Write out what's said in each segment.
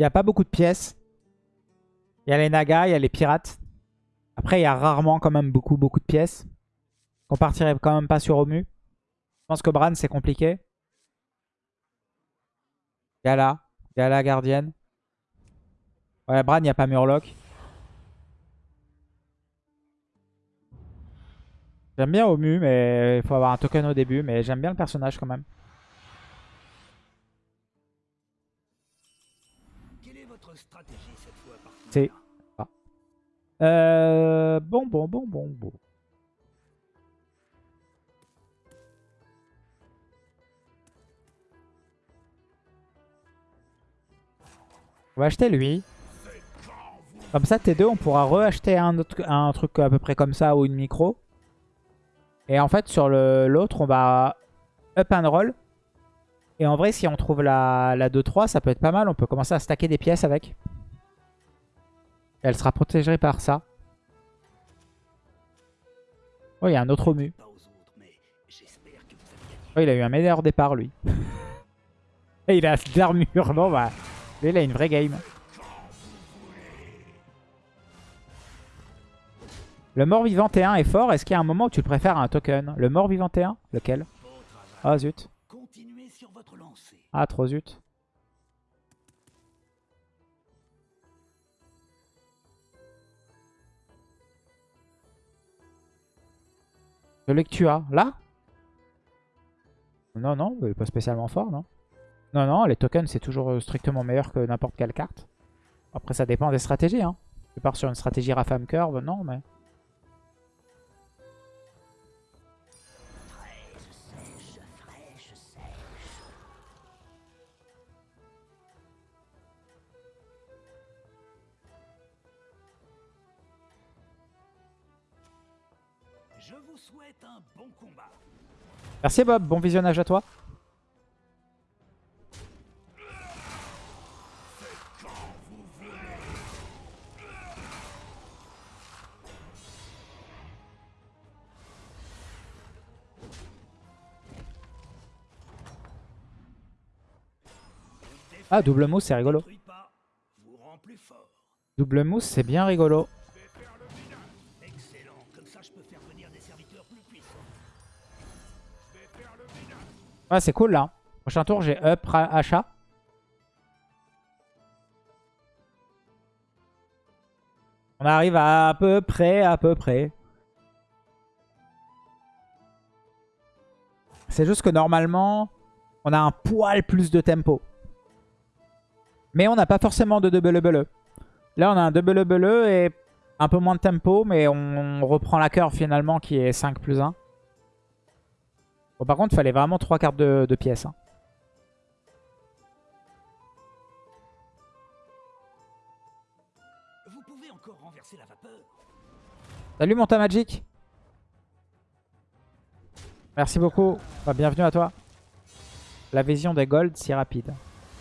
Il n'y a pas beaucoup de pièces. Il y a les nagas, il y a les pirates. Après, il y a rarement quand même beaucoup, beaucoup de pièces. On partirait quand même pas sur Omu. Je pense que Bran, c'est compliqué. Gala. Gala gardienne. Ouais, Bran, il n'y a pas Murloc. J'aime bien Omu, mais il faut avoir un token au début. Mais j'aime bien le personnage quand même. Euh... Bon, bon, bon, bon, bon. On va acheter lui. Comme ça, T2, on pourra re-acheter un, un truc à peu près comme ça ou une micro. Et en fait, sur l'autre, on va up and roll. Et en vrai, si on trouve la, la 2-3, ça peut être pas mal. On peut commencer à stacker des pièces avec. Elle sera protégée par ça. Oh, il y a un autre Omu. Oh, il a eu un meilleur départ, lui. Et il a d'armure. Bon, bah, lui, il a une vraie game. Le mort-vivant T1 est fort. Est-ce qu'il y a un moment où tu le préfères à un token? Le mort-vivant T1 Lequel? Ah, zut. Ah, trop zut. Celui que tu as, là Non, non, pas spécialement fort, non Non, non, les tokens, c'est toujours strictement meilleur que n'importe quelle carte. Après, ça dépend des stratégies, hein. Tu pars sur une stratégie Rafam Curve, non, mais... Merci Bob, bon visionnage à toi. Ah, double mousse, c'est rigolo. Double mousse, c'est bien rigolo. Ouais, c'est cool là. Prochain tour, j'ai up achat. On arrive à, peu près, à peu près. C'est juste que normalement, on a un poil plus de tempo. Mais on n'a pas forcément de double double. Là, on a un double double et un peu moins de tempo, mais on reprend la curve finalement qui est 5 plus 1. Bon, par contre, il fallait vraiment 3 cartes de, pièces. Hein. Vous pouvez encore renverser la vapeur. Salut Monta Magic. Merci beaucoup. bienvenue à toi. La vision des golds si rapide.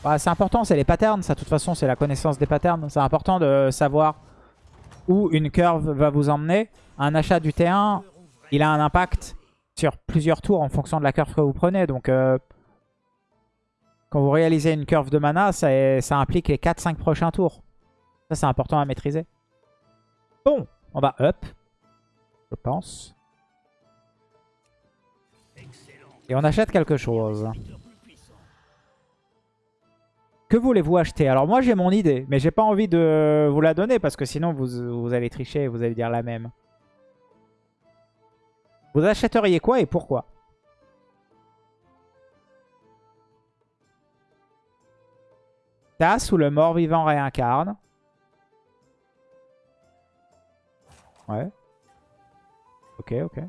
Bah, c'est important, c'est les patterns. Ça, de toute façon, c'est la connaissance des patterns. C'est important de savoir où une curve va vous emmener. Un achat du T1, il a un impact plusieurs tours en fonction de la curve que vous prenez. Donc, euh, quand vous réalisez une curve de mana, ça, ça implique les 4-5 prochains tours. Ça, c'est important à maîtriser. Bon, on va up, je pense. Et on achète quelque chose. Que voulez-vous acheter? Alors moi j'ai mon idée, mais j'ai pas envie de vous la donner parce que sinon vous, vous allez tricher et vous allez dire la même. Vous achèteriez quoi et pourquoi? Tasse ou le mort-vivant réincarne. Ouais. Ok, ok.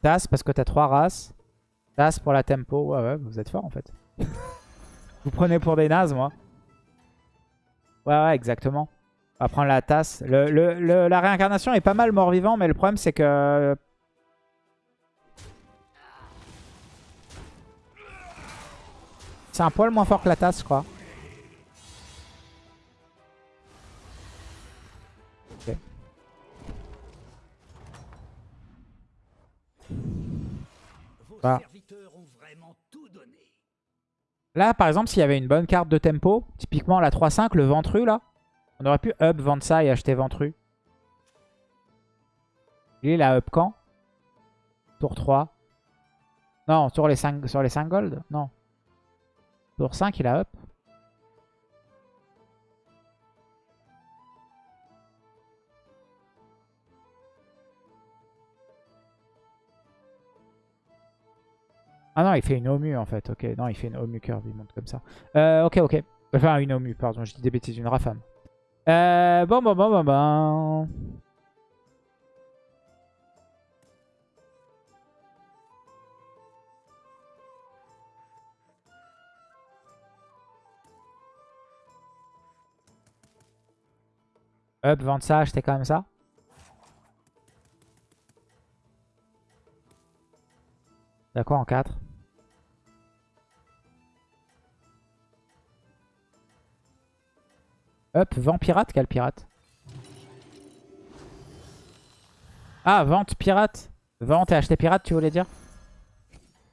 Tasse parce que t'as trois races. Tasse pour la tempo. Ouais, ouais, vous êtes fort en fait. Vous prenez pour des nazes, moi. Ouais, ouais, exactement. On va prendre la tasse. Le, le, la réincarnation est pas mal mort-vivant, mais le problème, c'est que... Euh, c'est un poil moins fort que la tasse, je crois. Voilà. Là, par exemple, s'il y avait une bonne carte de tempo, typiquement la 3-5, le Ventru, là, on aurait pu up, vendre ça et acheter Ventru. Lui, il a up quand? Tour 3. Non, sur les 5, sur les 5 gold? Non. Tour 5, il a up. Ah non, il fait une Omu en fait. Ok, non, il fait une Omu curve, il monte comme ça. Euh, ok, ok. Enfin, une Omu, pardon, je dis des bêtises, une Rafam. Euh, bon, bon, bon, bon, bon. Up, vendre ça, acheter quand même ça. D'accord, en 4. Up, vent pirate, quel pirate Ah, vente pirate. Vente et acheter pirate, tu voulais dire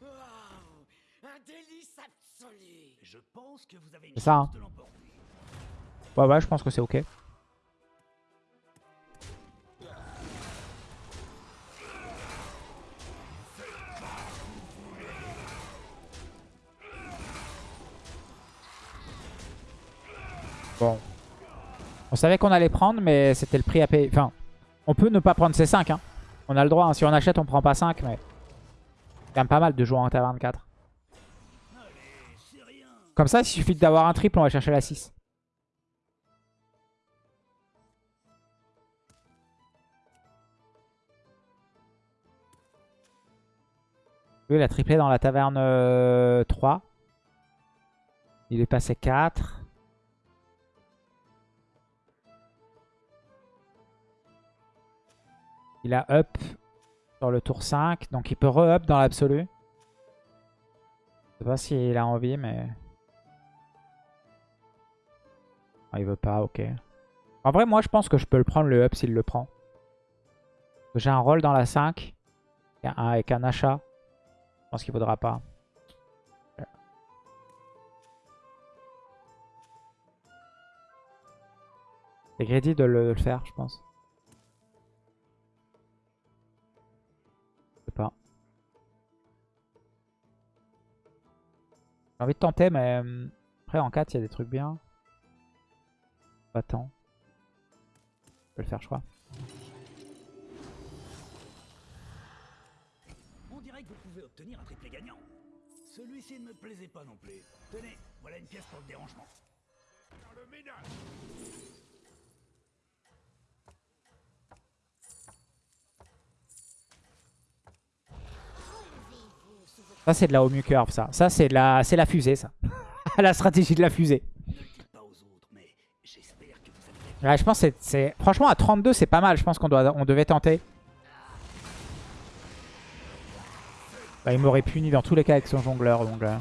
Wow, C'est ça, hein. Ouais, ouais, je pense que c'est ok. Bon. On savait qu'on allait prendre, mais c'était le prix à payer. Enfin, on peut ne pas prendre ces 5. Hein. On a le droit. hein. Si on achète, on prend pas 5, mais... C'est quand même pas mal de jouer en taverne 4. Allez, c'est rien. Comme ça, il suffit d'avoir un triple, on va chercher la 6. Lui, il a triplé dans la taverne euh, 3. Il est passé 4. Il a up sur le tour 5. Donc il peut re-up dans l'absolu. Je sais pas s'il a envie, mais... Ah, il veut pas, ok. En vrai, moi, je pense que je peux le prendre le up s'il le prend. J'ai un rôle dans la 5. et un- Avec un achat. Je pense qu'il vaudra pas. C'est greedy de le, de le faire, je pense. J'ai envie de tenter, mais euh, après en 4, il y a des trucs bien. Pas tant. Je peux le faire, je crois. On dirait que vous pouvez obtenir un triplé gagnant. Celui-ci ne me plaisait pas non plus. Tenez, voilà une pièce pour le dérangement. Dans le ménage. Ça, c'est de la Homu Curve, ça. Ça, c'est la, la fusée, ça. la stratégie de la fusée. Ouais, je pense que c'est- c'est... Franchement, à 32, c'est pas mal. Je pense qu'on doit... on devait tenter. Bah, il m'aurait puni dans tous les cas avec son jongleur. Donc, euh.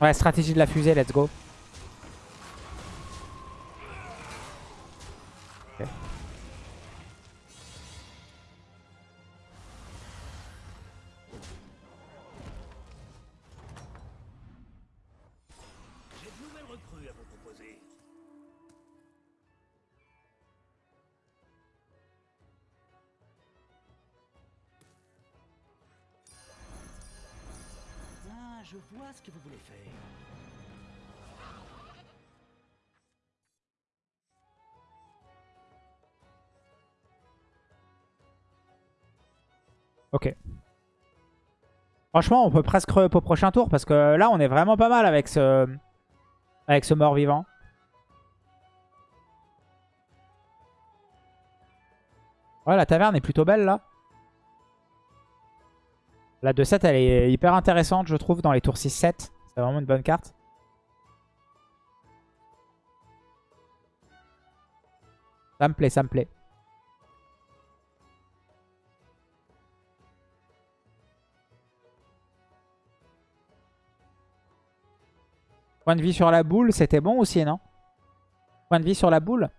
Ouais, stratégie de la fusée, let's go. Franchement, on peut presque re-up au prochain tour parce que là, on est vraiment pas mal avec ce, avec ce mort-vivant. Ouais, la taverne est plutôt belle là. La 2-7, elle est hyper intéressante, je trouve, dans les tours 6-7. C'est vraiment une bonne carte. Ça me plaît, ça me plaît. Point de vie sur la boule, c'était bon aussi, non? Point de vie sur la boule?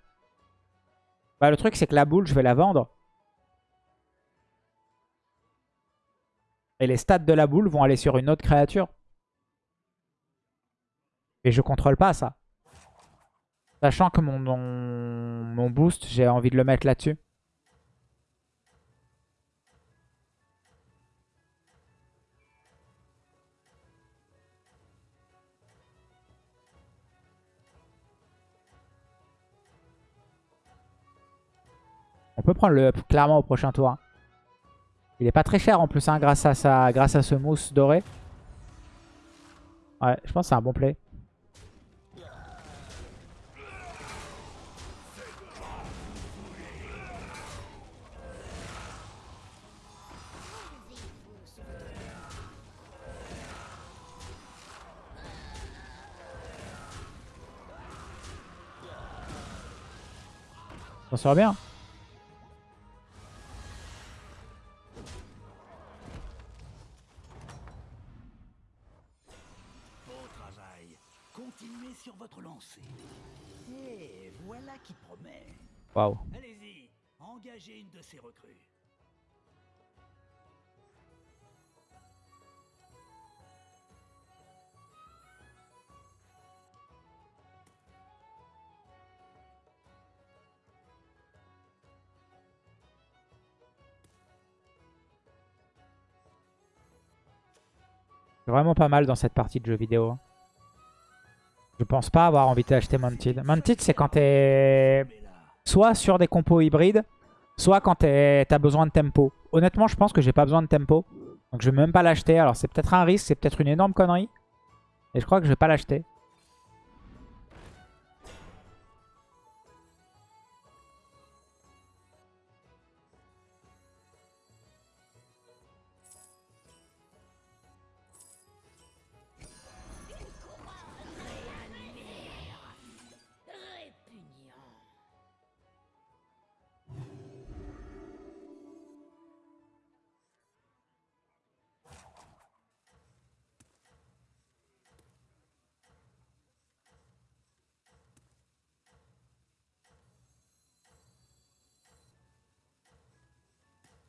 Bah le truc c'est que la boule, je vais la vendre. Et les stats de la boule vont aller sur une autre créature. Et je contrôle pas ça. Sachant que mon, mon, mon boost, j'ai envie de le mettre là-dessus. On peut prendre le up clairement au prochain tour. hein. Il est pas très cher en plus hein, grâce, à sa, grâce à ce mousse doré. Ouais, je pense que c'est un bon play. Ça sort bien. Et voilà qui promet. Waouh. Allez-y, engagez une de ces recrues. Vraiment pas mal dans cette partie de jeu vidéo. Je pense pas avoir envie d'acheter Mounted. Mounted, c'est quand t'es soit sur des compos hybrides, soit quand t'as besoin de tempo. Honnêtement, je pense que j'ai pas besoin de tempo. Donc je vais même pas l'acheter. Alors c'est peut-être un risque, c'est peut-être une énorme connerie. Et je crois que je vais pas l'acheter.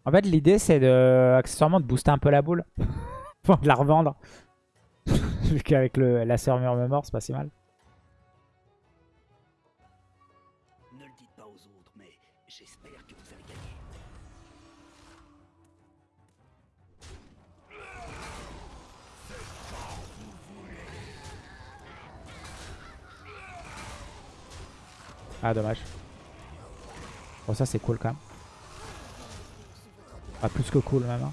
En fait, l'idée c'est de accessoirement de booster un peu la boule. Pour de la revendre. Vu qu'avec le- la serrure mort, c'est pas si mal. ne le dites pas aux autres, mais j'espère que vous avez gagné. Ah, dommage. Bon, ça c'est cool quand même. Ah, plus que cool même. hein.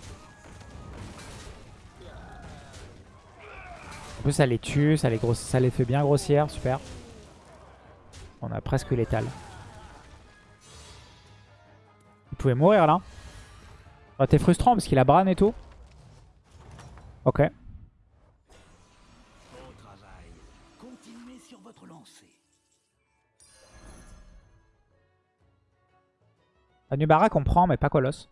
En plus, ça les tue, ça les, ça les fait bien grossières, super. On a presque létal. Il pouvait mourir là. Ah, T'es frustrant parce qu'il a Bran et tout. Ok. Beau travail. Qu'on prend, mais pas Colosse.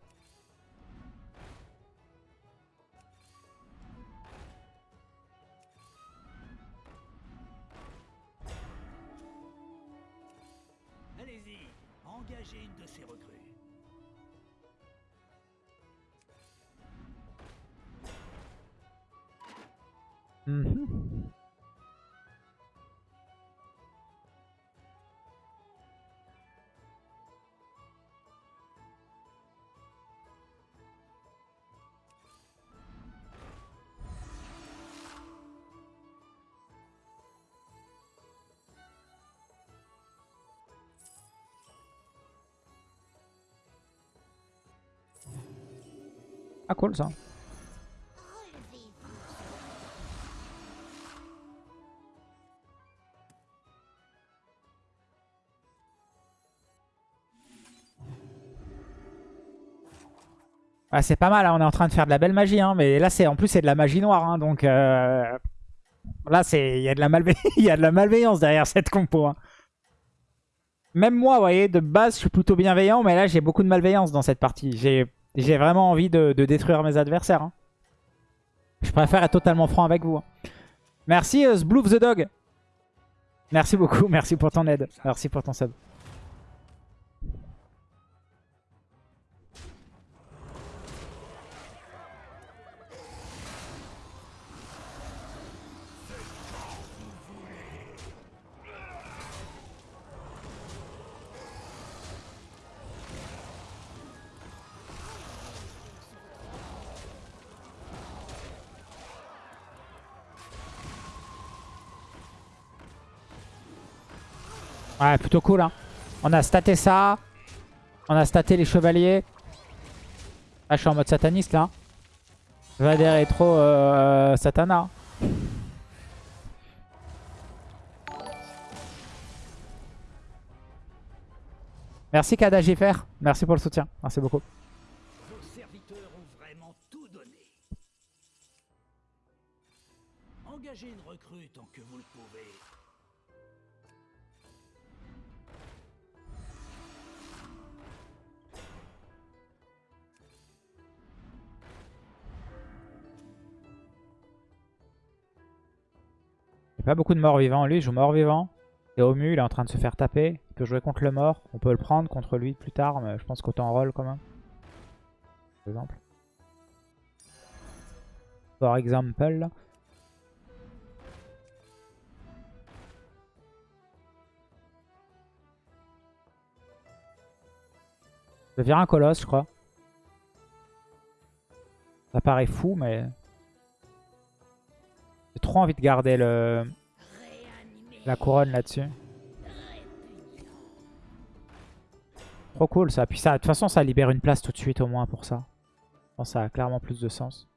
Mhm. Ah cool ça. Ah, c'est pas mal, hein, on est en train de faire de la belle magie, hein, mais là c'est en plus c'est de la magie noire, hein, donc euh, là il y, a de la y a de la malveillance derrière cette compo. hein. Même moi, vous voyez, de base je suis plutôt bienveillant, mais là j'ai beaucoup de malveillance dans cette partie. J'ai vraiment envie de, détruire mes adversaires. hein. Je préfère être totalement franc avec vous. Merci euh, Sbloof the Dog. Merci beaucoup, merci pour ton aide, merci pour ton sub. Ouais, plutôt cool. Hein. On a staté ça. On a staté les chevaliers. Ah, je suis en mode sataniste là. Vader est trop euh, satana. Merci Kadagifer. Merci pour le soutien. Merci beaucoup. Vos serviteurs ont vraiment tout donné. Engagez une pas beaucoup de morts vivants. Lui, il joue mort vivant. Et Omu, il est en train de se faire taper. Il peut jouer contre le mort. On peut le prendre contre lui plus tard, mais je pense qu'autant roll quand même. Par exemple. Par exemple. Je un colosse, je crois. Ça paraît fou, mais... Trop envie de garder le... la couronne là-dessus. Trop cool ça. Puis ça, de toute façon, ça libère une place tout de suite au moins pour ça. Que ça a clairement plus de sens.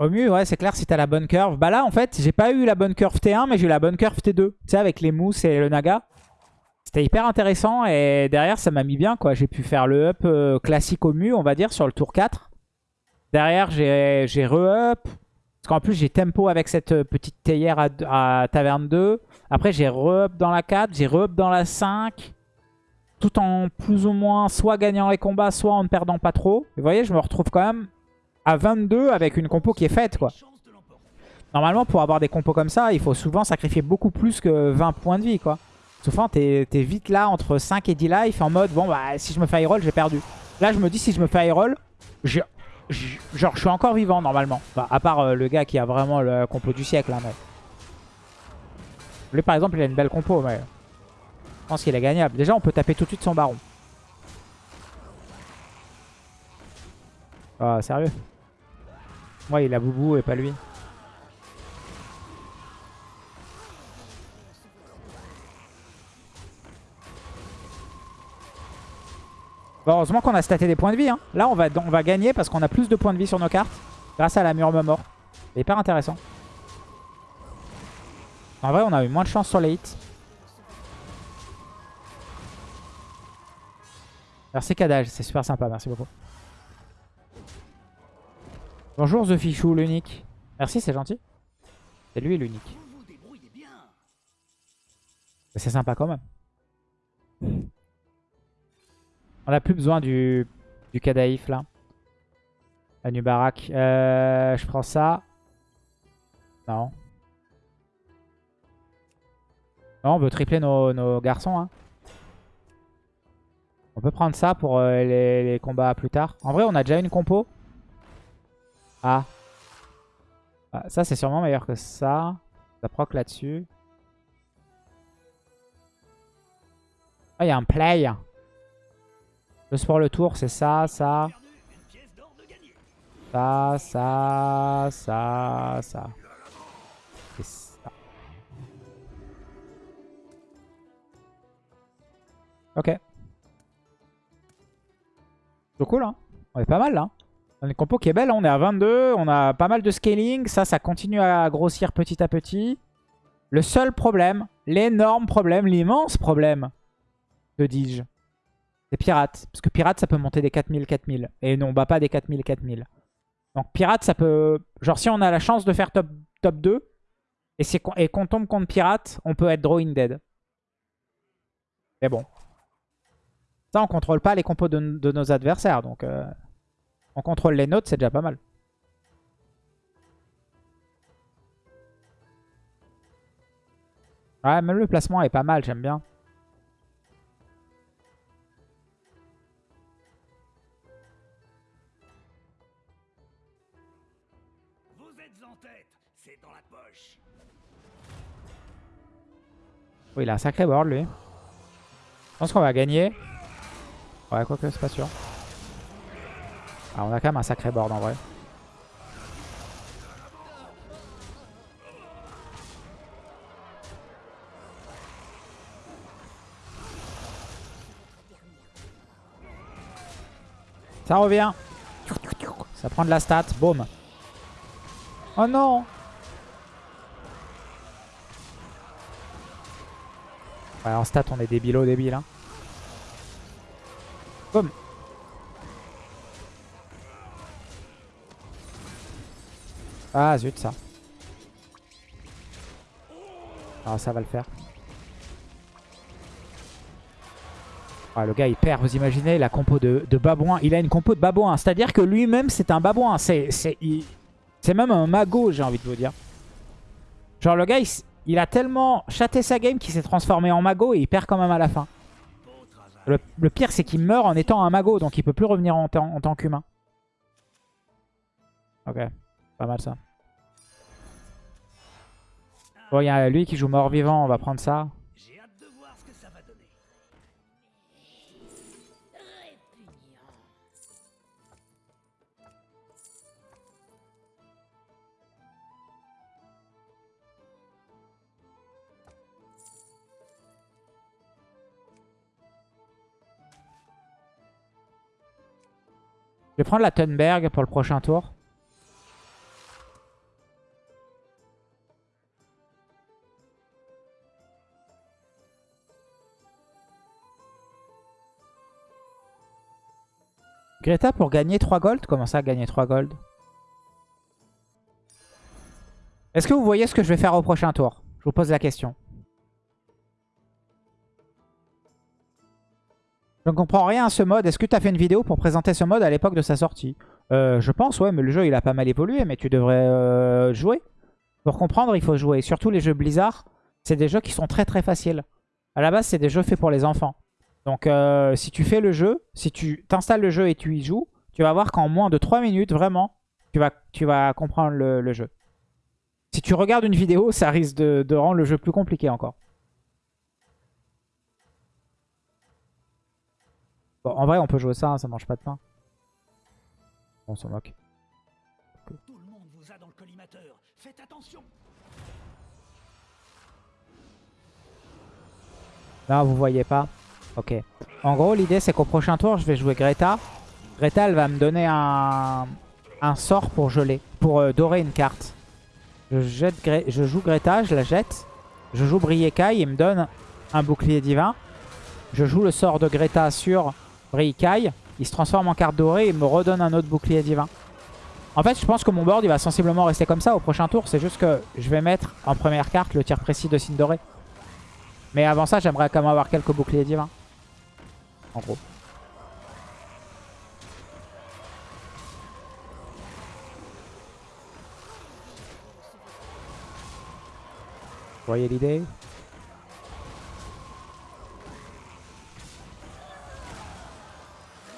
Au mieux, ouais, c'est clair si t'as la bonne curve. Bah là, en fait, j'ai pas eu la bonne curve T1, mais j'ai eu la bonne curve T2. Tu sais, avec les mousses et le naga. C'était hyper intéressant et derrière, ça m'a mis bien, quoi. J'ai pu faire le up euh, classique au mieux, on va dire, sur le tour 4. Derrière, j'ai re-up. Parce qu'en plus, j'ai tempo avec cette euh, petite théière à, taverne 2. Après, j'ai re-up dans la 4, j'ai re-up dans la 5. Tout en plus ou moins soit gagnant les combats, soit en ne perdant pas trop. vous voyez, je me retrouve quand même à 22 avec une compo qui est faite, quoi. Normalement, pour avoir des compos comme ça, il faut souvent sacrifier beaucoup plus que 20 points de vie, quoi. Souvent, t'es es vite là entre 5 et 10 life en mode, bon, bah, si je me fais roll, j'ai perdu. Là, je me dis, si je me fais roll, j'ai- genre, je suis encore vivant, normalement. À part euh, le gars qui a vraiment le compo du siècle, hein, mais... Lui, par exemple, il a une belle compo, mais... Je pense qu'il est gagnable. Déjà, on peut taper tout de suite son baron. Ah, sérieux? Moi, il a Boubou et pas lui. Bon, heureusement qu'on a staté des points de vie. hein. Là, on va, on va gagner parce qu'on a plus de points de vie sur nos cartes. Grâce à la murme mort. C'est hyper intéressant. En vrai, on a eu moins de chance sur les hits. Merci Kadage, c'est super sympa, merci beaucoup. Bonjour The Fichou, l'unique. Merci, c'est gentil. C'est lui l'unique. C'est sympa quand même. On a plus besoin du, du Kadaïf là. La. Euh, je prends ça. Non. Non, on veut tripler nos, garçons. Hein. On peut prendre ça pour euh, les, les combats plus tard. En vrai, on a déjà une compo. Ah. Ah, ça, c'est sûrement meilleur que ça. Ça proc là-dessus. Ah, il y a un play. Juste pour le tour, c'est ça, ça, de ça, ça, ça, ça. Ça. Ok. C'est cool, hein. On est pas mal, là. On a une compo qui est belle, hein. on est à 22, on a pas mal de scaling. Ça, ça continue à grossir petit à petit. Le seul problème, l'énorme problème, l'immense problème, que dis-je, c'est pirate. Parce que pirate, ça peut monter des 4000, 4000. Et non, on bat pas des 4000, 4000. Donc pirate, ça peut... Genre si on a la chance de faire top, top 2, et, et qu'on tombe contre pirate, on peut être drawing dead. Mais bon. Ça, on contrôle pas les compos de, de nos adversaires. Donc euh, on contrôle les nôtres, c'est déjà pas mal. Ouais, même le placement est pas mal, j'aime bien. Oh, il a un sacré board, lui. Je pense qu'on va gagner. Ouais, quoique, c'est pas sûr. Ah, on a quand même un sacré board, en vrai. Ça revient. Ça prend de la stat. Boum. Oh non Ouais, en stat, on est débilo débile. Hein. Boum. Ah zut, ça. Ah, ça va le faire. Ah, le gars, il perd. Vous imaginez la compo de, de babouin. Il a une compo de babouin. C'est-à-dire que lui-même, c'est un babouin. C'est même un mago, j'ai envie de vous dire. Genre, le gars, il, il a tellement chaté sa game qu'il s'est transformé en mago et il perd quand même à la fin. Le, le pire, c'est qu'il meurt en étant un mago. Donc, il peut plus revenir en, en tant qu'humain. Ok. Pas mal, ça. Bon, il y a lui qui joue mort-vivant. On va prendre ça. Je vais prendre la Thunberg pour le prochain tour. Greta pour gagner 3 gold Comment ça gagner 3 gold? Est-ce que vous voyez ce que je vais faire au prochain tour? Je vous pose la question. Je ne comprends rien à ce mode. Est-ce que tu as fait une vidéo pour présenter ce mode à l'époque de sa sortie? Euh, Je pense, ouais, mais le jeu il a pas mal évolué, mais tu devrais euh, jouer. Pour comprendre, il faut jouer. Surtout les jeux Blizzard, c'est des jeux qui sont très très faciles. À la base, c'est des jeux faits pour les enfants. Donc euh, si tu fais le jeu, si tu t'installes le jeu et tu y joues, tu vas voir qu'en moins de 3 minutes, vraiment, tu vas, tu vas comprendre le, jeu. Si tu regardes une vidéo, ça risque de rendre le jeu plus compliqué encore. Bon, en vrai, on peut jouer ça, hein, ça mange pas de pain. On s'en moque. Tout le monde vous a dans le collimateur. Faites attention. Là, vous voyez pas. Ok. En gros, l'idée, c'est qu'au prochain tour, je vais jouer Greta. Greta, elle va me donner un, un sort pour geler, pour euh, dorer une carte. Je, jette Gre- je joue Greta, je la jette. Je joue Briekai, il me donne un bouclier divin. Je joue le sort de Greta sur Briekai. Il se transforme en carte dorée et me redonne un autre bouclier divin. En fait, je pense que mon board, il va sensiblement rester comme ça au prochain tour. C'est juste que je vais mettre en première carte le tir précis de signe doré. Mais avant ça, j'aimerais quand même avoir quelques boucliers divins. En gros. Vous voyez l'idée?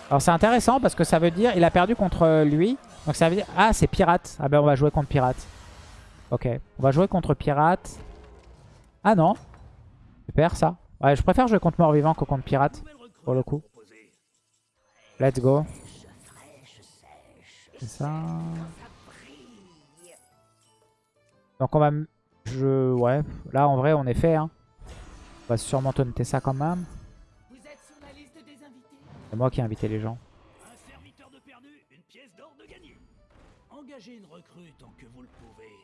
Alors c'est intéressant parce que ça veut dire il a perdu contre lui. Donc ça veut dire... Ah c'est pirate. Ah ben on va jouer contre pirate. Ok. On va jouer contre pirate. Ah non. Super ça. Ouais je préfère jouer contre mort-vivant que contre pirate. Pour le coup. Let's go. C'est ça. Donc on va... Je... Ouais. Là en vrai on est fait. Hein. On va sûrement taunter ça quand même. C'est moi qui ai invité les gens. Un serviteur de perdu, une pièce d'or de gagné. Engagez une recrue tant que vous le pouvez.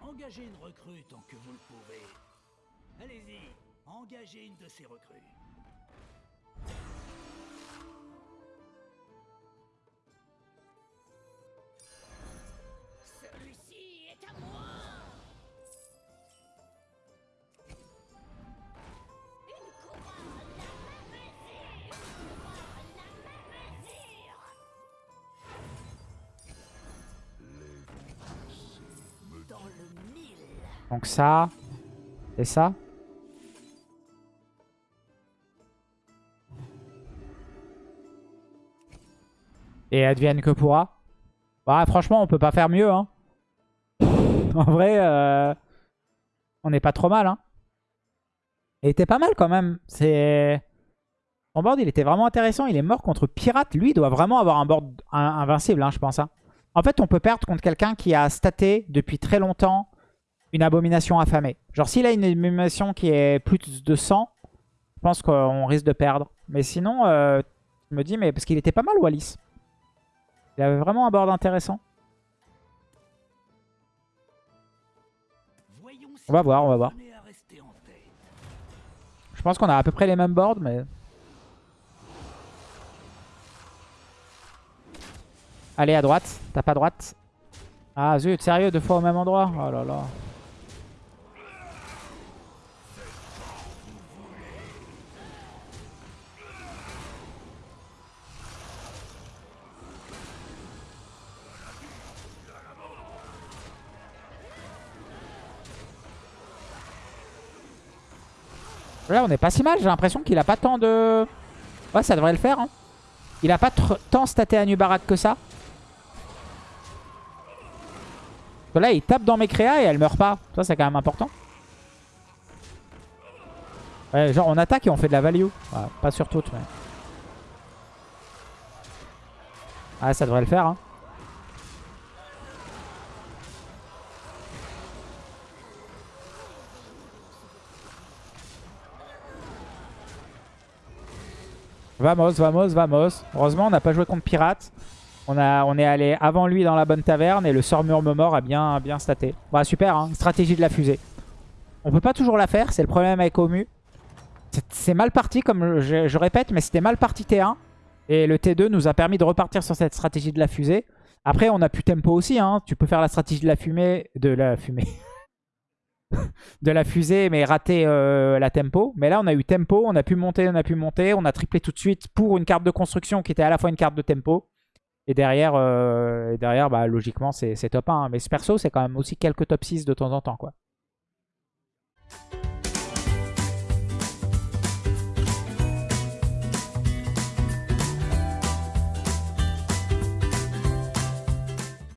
Engagez une recrue tant que vous le pouvez. Allez-y, engagez une de ces recrues. Donc ça. Et ça. Et advienne que pourra. Bah franchement on peut pas faire mieux. Hein. en vrai, euh, on n'est pas trop mal. Hein. Il était pas mal quand même. C'est... Son board il était vraiment intéressant. Il est mort contre Pirate. Lui il doit vraiment avoir un board in- invincible hein, je pense. hein. En fait on peut perdre contre quelqu'un qui a staté depuis très longtemps une abomination affamée. Genre s'il a une abomination qui est plus de 100, je pense qu'on risque de perdre. Mais sinon, euh, Je me dis, mais parce qu'il était pas mal, Wallis. Il avait vraiment un board intéressant. On va voir, on va voir. Je pense qu'on a à peu près les mêmes boards, mais... Allez, à droite. Tape à droite? Ah, zut, sérieux, deux fois au même endroit? Oh là là. Là, on est pas si mal. J'ai l'impression qu'il a pas tant de... Ouais, ça devrait le faire. hein. Il a pas tant staté à Nubarak que ça. Là, il tape dans mes créas et elle meurt pas. Ça, c'est quand même important. Ouais, genre, on attaque et on fait de la value. Ouais, pas sur toutes, mais... Ah, ça devrait le faire. Hein. Vamos, vamos, vamos. Heureusement, on n'a pas joué contre Pirate. On, est allé avant lui dans la bonne taverne et le sort murmure a bien, bien staté. Bah, super, hein. stratégie de la fusée. On peut pas toujours la faire, c'est le problème avec Omu. C'est- mal parti, comme je, je répète, mais c'était mal parti T1. Et le T2 nous a permis de repartir sur cette stratégie de la fusée. Après, on a pu tempo aussi. Hein. Tu peux faire la stratégie de la fumée. De la fumée. de la fusée, mais raté euh, la tempo. Mais là, on a eu tempo, on a pu monter, on a pu monter. On a triplé tout de suite pour une carte de construction qui était à la fois une carte de tempo. Et derrière, euh, et derrière bah, logiquement, c'est top 1. Mais ce perso, c'est quand même aussi quelques top 6 de temps en temps. quoi.